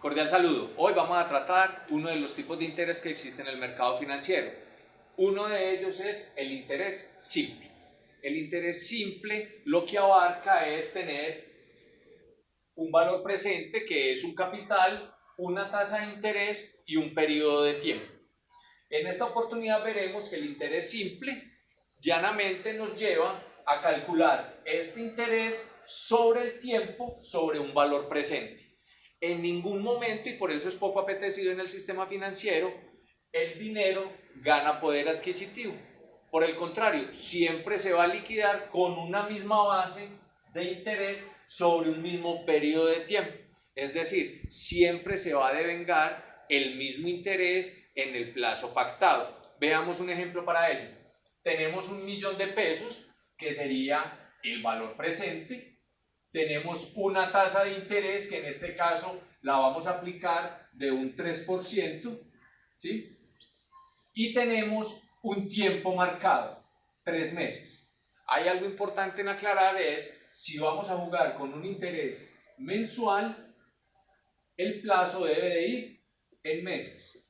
Cordial saludo. Hoy vamos a tratar uno de los tipos de interés que existe en el mercado financiero. Uno de ellos es el interés simple. El interés simple lo que abarca es tener un valor presente que es un capital, una tasa de interés y un periodo de tiempo. En esta oportunidad veremos que el interés simple llanamente nos lleva a calcular este interés sobre el tiempo sobre un valor presente en ningún momento, y por eso es poco apetecido en el sistema financiero, el dinero gana poder adquisitivo. Por el contrario, siempre se va a liquidar con una misma base de interés sobre un mismo periodo de tiempo. Es decir, siempre se va a devengar el mismo interés en el plazo pactado. Veamos un ejemplo para ello. Tenemos un millón de pesos, que sería el valor presente, tenemos una tasa de interés que en este caso la vamos a aplicar de un 3%, ¿sí? Y tenemos un tiempo marcado, tres meses. Hay algo importante en aclarar es, si vamos a jugar con un interés mensual, el plazo debe de ir en meses.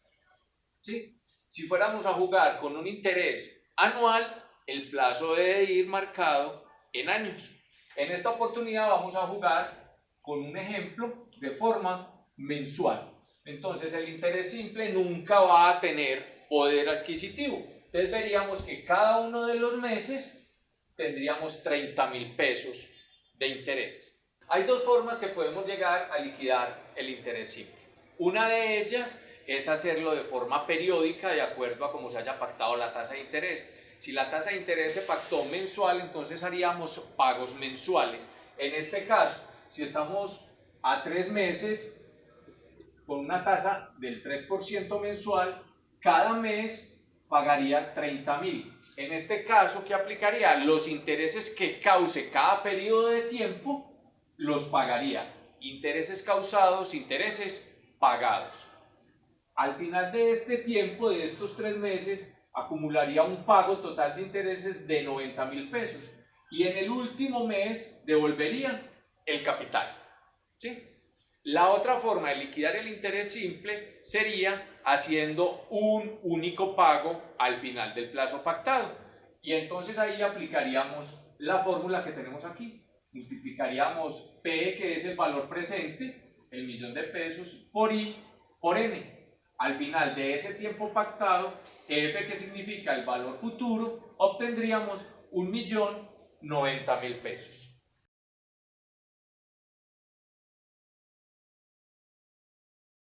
¿sí? Si fuéramos a jugar con un interés anual, el plazo debe ir marcado en años. En esta oportunidad vamos a jugar con un ejemplo de forma mensual. Entonces el interés simple nunca va a tener poder adquisitivo. Entonces veríamos que cada uno de los meses tendríamos 30 mil pesos de intereses. Hay dos formas que podemos llegar a liquidar el interés simple. Una de ellas es hacerlo de forma periódica de acuerdo a cómo se haya pactado la tasa de interés. Si la tasa de interés se pactó mensual, entonces haríamos pagos mensuales. En este caso, si estamos a tres meses con una tasa del 3% mensual, cada mes pagaría 30 mil. En este caso, ¿qué aplicaría? Los intereses que cause cada periodo de tiempo los pagaría. Intereses causados, intereses pagados. Al final de este tiempo, de estos tres meses, acumularía un pago total de intereses de 90 mil pesos y en el último mes devolvería el capital. ¿sí? La otra forma de liquidar el interés simple sería haciendo un único pago al final del plazo pactado y entonces ahí aplicaríamos la fórmula que tenemos aquí. Multiplicaríamos P, que es el valor presente, el millón de pesos, por I por N al final de ese tiempo pactado, F que significa el valor futuro, obtendríamos un millón noventa mil pesos.